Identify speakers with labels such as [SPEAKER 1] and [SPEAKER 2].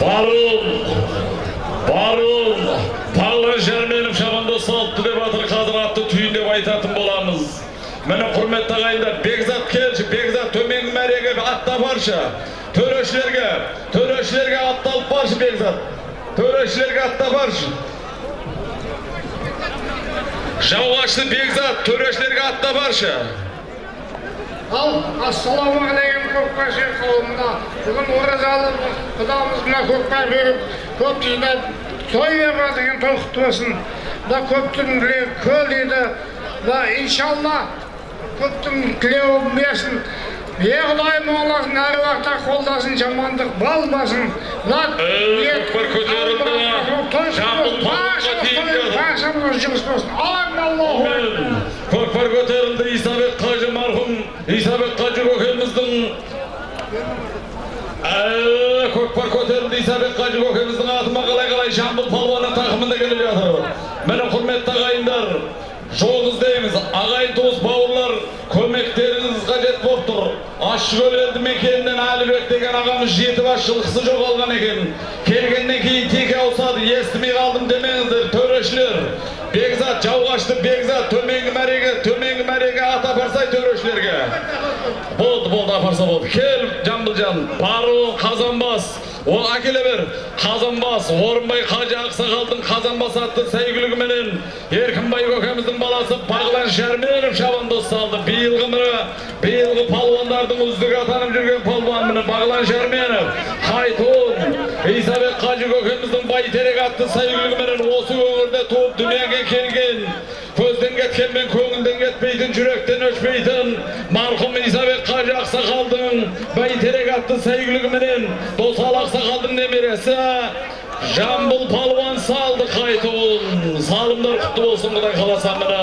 [SPEAKER 1] Барыл, барыл, Паллы Жерменов шабанда салыпты деп атыр қазір атты түйін деп айтатын боламыз. Міне құрметті ағайындар, Бекзат келші, Бекзат төменгі мәреге аттап баршы. Төрешілерге, төрешілерге атталып баршы Бекзат. Төрешілерге аттап баршы. Жауғашты Бекзат, төрешілерге аттап баршы.
[SPEAKER 2] ал ассалаумағалейкум көкбашы қауымына бүгін оразалы құдамыз мына көкпар беріп көп жинап той беріп деген той болсын мына көптің тілегі көл дейді мына иншалла көптің тілеуін берсін е құдайым оласын әр уақытта қолдасын жамандық балбасын мына баршамыз жұмыс болсын аллах аллаху
[SPEAKER 1] Көкпар көтерілді Исабек Қажы марқұм Исабек Қажы көкеміздің Ә, көкпар көтерілді Исабек Қажы көкеміздің атыма қалай қалай жамбыл палуаны тақымында келіп жатыр міне құрметті ағайындар жол іздейміз ағайын туыс бауырлар көмектеріңіз қажет болып тұр ащыкөл елді мекенінен әлібек деген ағамыз жеті бас жылқысы жоғалған екен келгеннен кейін теке ауысады естімей қалдым демеңіздер төрешілер бекзат жауғашты бекзат төменгі мәреге төменгі мәреге ат апарсай төрешілерге болды болды апарса болды кел жамбылжан бару қазанбас ол әкеле бер қазанбас орынбай қажы ақсақалдың қазанбас атты сәйгүлігіменен еркінбай көкеміздің баласы бағлан шәрменов шабандоз салды биылғы міне биылғы палуандардың үздігі атанып жүрген палуан міне бағлан шәрменов хайтун исабек қажы көкеміздің бәйтерек атты сәйгүлігіменен осы өңірде туып дүниеге келген көзден кеткенмен көңілден кетпейтін жүректен өшпейтін марқұм исабек қажы ақсақалдың бәйтерек атты сәйгүлігіменен досал ақсақалдың немересі жамбыл палуан салды қайтуын салымдар құтты болсын құдай қаласа міне